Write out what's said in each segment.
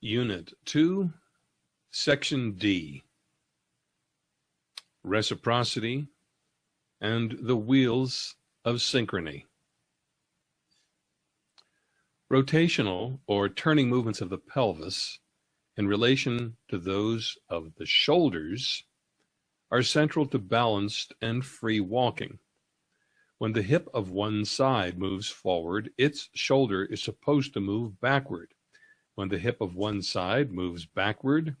Unit 2, Section D, Reciprocity and the Wheels of Synchrony. Rotational or turning movements of the pelvis in relation to those of the shoulders are central to balanced and free walking. When the hip of one side moves forward, its shoulder is supposed to move backward. When the hip of one side moves backward,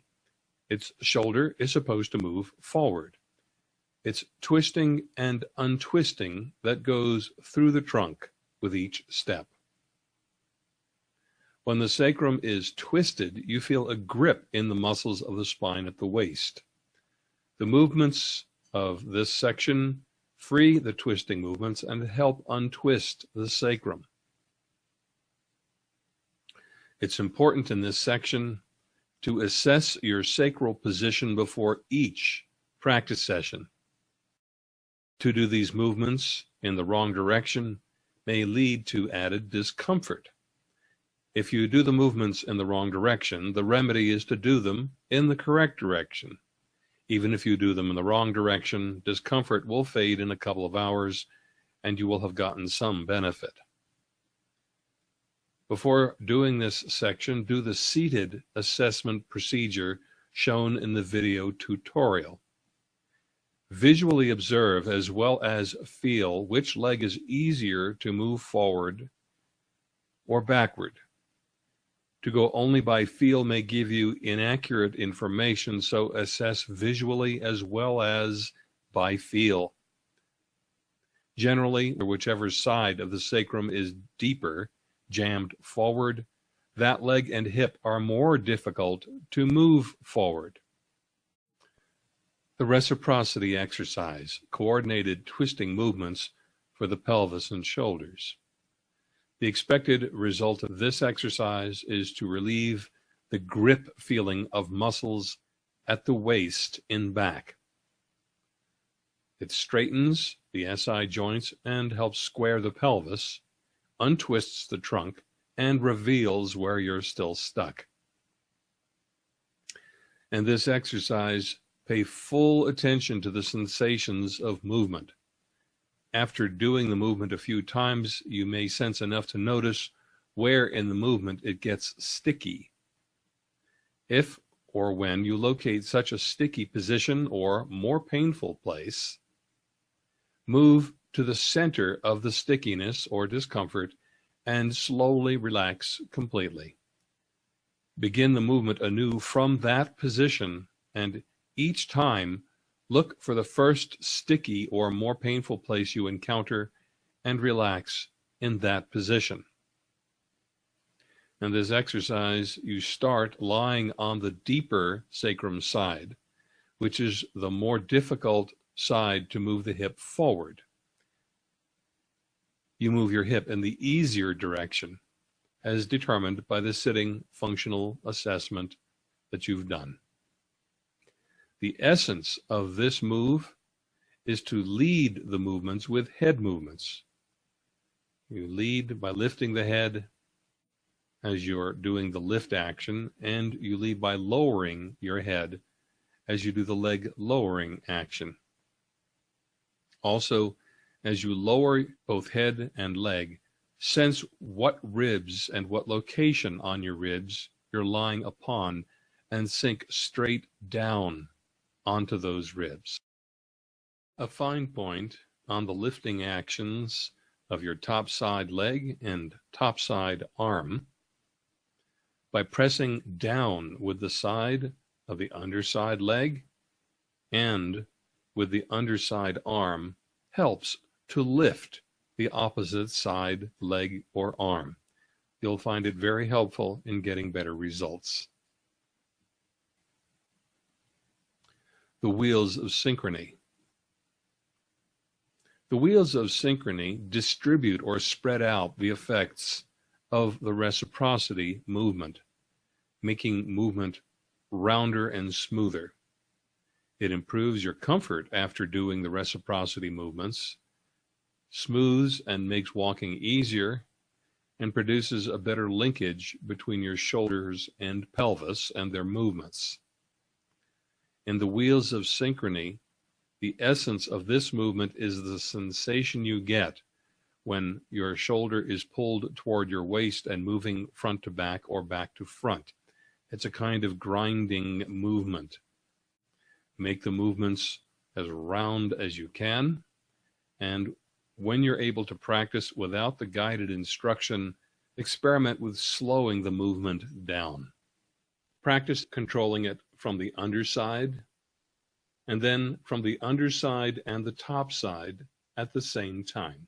its shoulder is supposed to move forward. It's twisting and untwisting that goes through the trunk with each step. When the sacrum is twisted, you feel a grip in the muscles of the spine at the waist. The movements of this section free the twisting movements and help untwist the sacrum. It's important in this section to assess your sacral position before each practice session. To do these movements in the wrong direction may lead to added discomfort. If you do the movements in the wrong direction, the remedy is to do them in the correct direction. Even if you do them in the wrong direction, discomfort will fade in a couple of hours and you will have gotten some benefit. Before doing this section, do the seated assessment procedure shown in the video tutorial. Visually observe as well as feel which leg is easier to move forward or backward. To go only by feel may give you inaccurate information, so assess visually as well as by feel. Generally, whichever side of the sacrum is deeper, jammed forward, that leg and hip are more difficult to move forward. The reciprocity exercise, coordinated twisting movements for the pelvis and shoulders. The expected result of this exercise is to relieve the grip feeling of muscles at the waist in back. It straightens the SI joints and helps square the pelvis, untwists the trunk, and reveals where you're still stuck. And this exercise, pay full attention to the sensations of movement. After doing the movement a few times, you may sense enough to notice where in the movement it gets sticky. If or when you locate such a sticky position or more painful place, move to the center of the stickiness or discomfort and slowly relax completely. Begin the movement anew from that position and each time Look for the first sticky or more painful place you encounter and relax in that position. In this exercise, you start lying on the deeper sacrum side, which is the more difficult side to move the hip forward. You move your hip in the easier direction as determined by the sitting functional assessment that you've done. The essence of this move is to lead the movements with head movements. You lead by lifting the head as you're doing the lift action, and you lead by lowering your head as you do the leg lowering action. Also, as you lower both head and leg, sense what ribs and what location on your ribs you're lying upon and sink straight down onto those ribs. A fine point on the lifting actions of your top side leg and top side arm by pressing down with the side of the underside leg and with the underside arm helps to lift the opposite side leg or arm. You'll find it very helpful in getting better results. the wheels of synchrony. The wheels of synchrony distribute or spread out the effects of the reciprocity movement, making movement rounder and smoother. It improves your comfort after doing the reciprocity movements, smooths and makes walking easier, and produces a better linkage between your shoulders and pelvis and their movements. In the wheels of synchrony, the essence of this movement is the sensation you get when your shoulder is pulled toward your waist and moving front to back or back to front. It's a kind of grinding movement. Make the movements as round as you can. And when you're able to practice without the guided instruction, experiment with slowing the movement down. Practice controlling it from the underside and then from the underside and the top side at the same time.